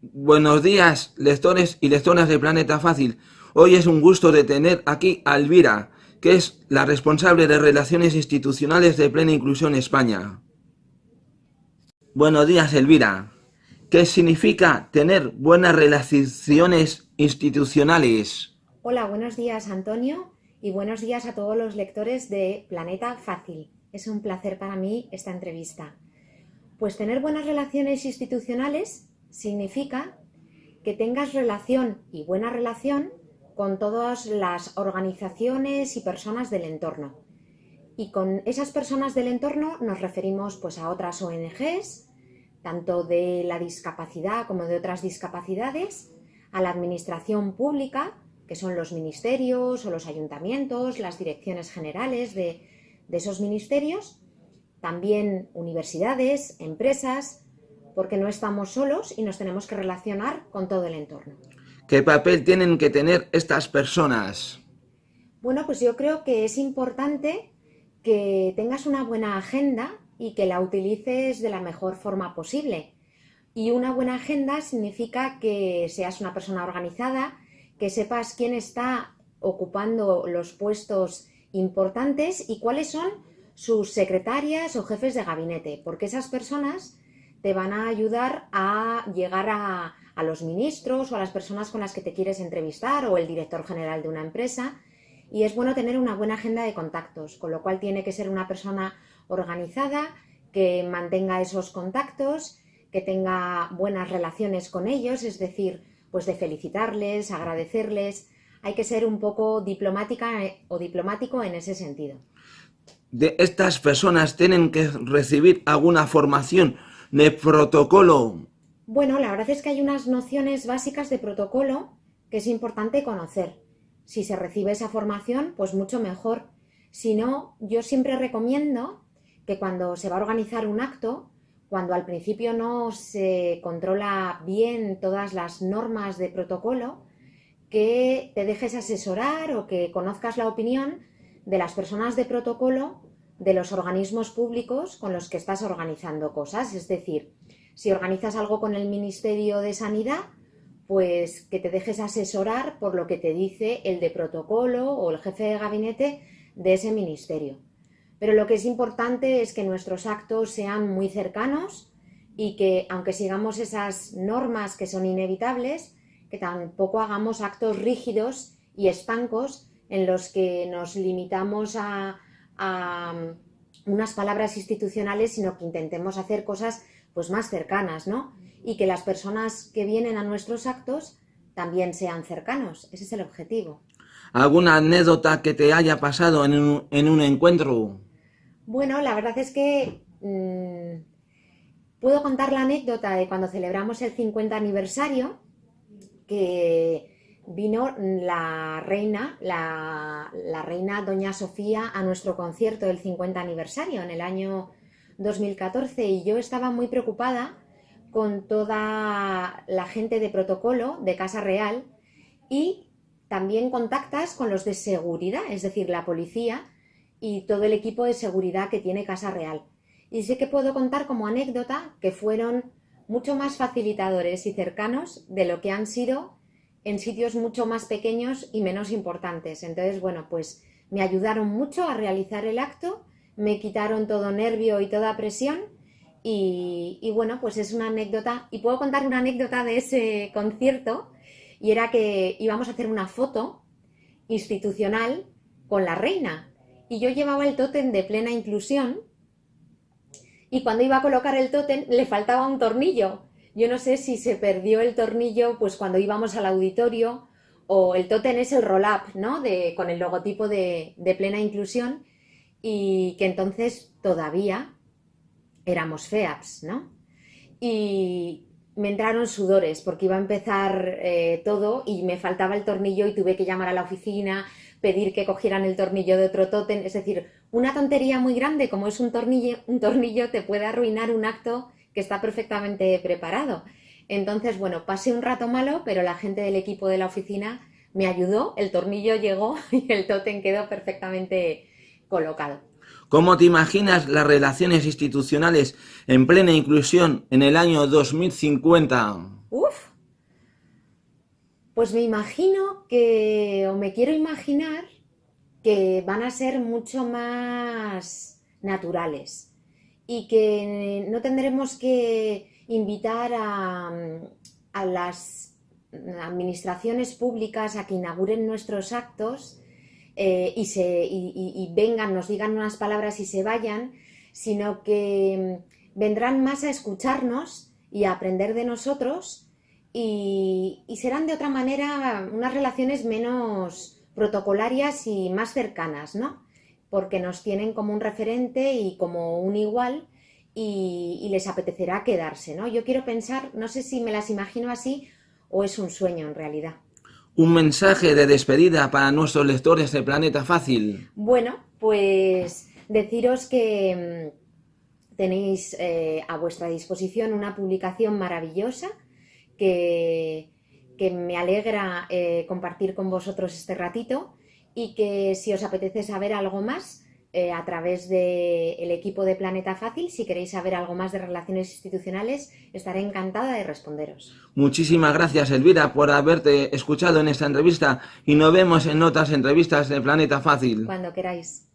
Buenos días, lectores y lectoras de Planeta Fácil. Hoy es un gusto de tener aquí a Elvira, que es la responsable de Relaciones Institucionales de Plena Inclusión España. Buenos días, Elvira. ¿Qué significa tener buenas relaciones institucionales? Hola, buenos días, Antonio, y buenos días a todos los lectores de Planeta Fácil. Es un placer para mí esta entrevista. Pues tener buenas relaciones institucionales significa que tengas relación y buena relación con todas las organizaciones y personas del entorno. Y con esas personas del entorno nos referimos pues a otras ONGs, tanto de la discapacidad como de otras discapacidades, a la administración pública, que son los ministerios o los ayuntamientos, las direcciones generales de, de esos ministerios, también universidades, empresas, porque no estamos solos y nos tenemos que relacionar con todo el entorno. ¿Qué papel tienen que tener estas personas? Bueno, pues yo creo que es importante que tengas una buena agenda y que la utilices de la mejor forma posible. Y una buena agenda significa que seas una persona organizada, que sepas quién está ocupando los puestos importantes y cuáles son sus secretarias o jefes de gabinete, porque esas personas te van a ayudar a llegar a, los ministros o a las personas con las que te quieres entrevistar o el director general de una empresa. Y es bueno tener una buena agenda de contactos, con lo cual tiene que ser una persona organizada, que mantenga esos contactos, que tenga buenas relaciones con ellos, es decir, pues de felicitarles, agradecerles. Hay que ser un poco diplomática eh, o diplomático en ese sentido. De estas personas tienen que recibir alguna formación de protocolo. Bueno, la verdad es que hay unas nociones básicas de protocolo que es importante conocer. Si se recibe esa formación, pues mucho mejor. Si no, yo siempre recomiendo que cuando se va a organizar un acto, cuando al principio no se controla bien todas las normas de protocolo, que te dejes asesorar o que conozcas la opinión de las personas de protocolo de los organismos públicos con los que estás organizando cosas. Es decir, si organizas algo con el Ministerio de Sanidad, pues que te dejes asesorar por lo que te dice el de protocolo o el jefe de gabinete de ese ministerio. Pero lo que es importante es que nuestros actos sean muy cercanos y que, aunque sigamos esas normas que son inevitables, que tampoco hagamos actos rígidos y estancos en los que nos limitamos a, unas palabras institucionales, sino que intentemos hacer cosas pues más cercanas, ¿no? Y que las personas que vienen a nuestros actos también sean cercanos. Ese es el objetivo. ¿Alguna anécdota que te haya pasado en un, en un encuentro? Bueno, la verdad es que mm, puedo contar la anécdota de cuando celebramos el 50 aniversario, que vino la reina, la, la, reina Doña Sofía a nuestro concierto del 50 aniversario en el año 2014 y yo estaba muy preocupada con toda la gente de protocolo de Casa Real y también contactas con los de seguridad, es decir, la policía, y todo el equipo de seguridad que tiene Casa Real. Y sé que puedo contar como anécdota que fueron mucho más facilitadores y cercanos de lo que han sido en sitios mucho más pequeños y menos importantes. Entonces, bueno, pues me ayudaron mucho a realizar el acto, me quitaron todo nervio y toda presión y, y, bueno, pues es una anécdota, y puedo contar una anécdota de ese concierto, y era que íbamos a hacer una foto institucional con la reina, y yo llevaba el tótem de plena inclusión y cuando iba a colocar el tótem le faltaba un tornillo. Yo no sé si se perdió el tornillo pues cuando íbamos al auditorio o el tótem es el roll-up, ¿no? De, con el logotipo de, de plena inclusión y que entonces todavía éramos FEAPS, ¿no? Y me entraron sudores porque iba a empezar eh, todo y me faltaba el tornillo y tuve que llamar a la oficina, pedir que cogieran el tornillo de otro tótem, es decir, una tontería muy grande como es un tornillo, un tornillo te puede arruinar un acto que está perfectamente preparado. Entonces, bueno, pasé un rato malo, pero la gente del equipo de la oficina me ayudó, el tornillo llegó y el tótem quedó perfectamente colocado. ¿Cómo te imaginas las relaciones institucionales en plena inclusión en el año 2050? Uf. Pues me imagino que, o me quiero imaginar, que van a ser mucho más naturales y que no tendremos que invitar a, las administraciones públicas a que inauguren nuestros actos eh, y, se, y, vengan, nos digan unas palabras y se vayan, sino que mm, vendrán más a escucharnos y a aprender de nosotros y, serán de otra manera unas relaciones menos protocolarias y más cercanas, ¿no? Porque nos tienen como un referente y como un igual y, y les apetecerá quedarse, ¿no? Yo quiero pensar, no sé si me las imagino así o es un sueño en realidad. Un mensaje de despedida para nuestros lectores de Planeta Fácil. Bueno, pues deciros que mm, tenéis eh, a vuestra disposición una publicación maravillosa que, que me alegra eh, compartir con vosotros este ratito y que si os apetece saber algo más, eh, a través del equipo de Planeta Fácil. Si queréis saber algo más de relaciones institucionales, estaré encantada de responderos. Muchísimas gracias, Elvira, por haberte escuchado en esta entrevista y nos vemos en otras entrevistas de Planeta Fácil. Cuando queráis.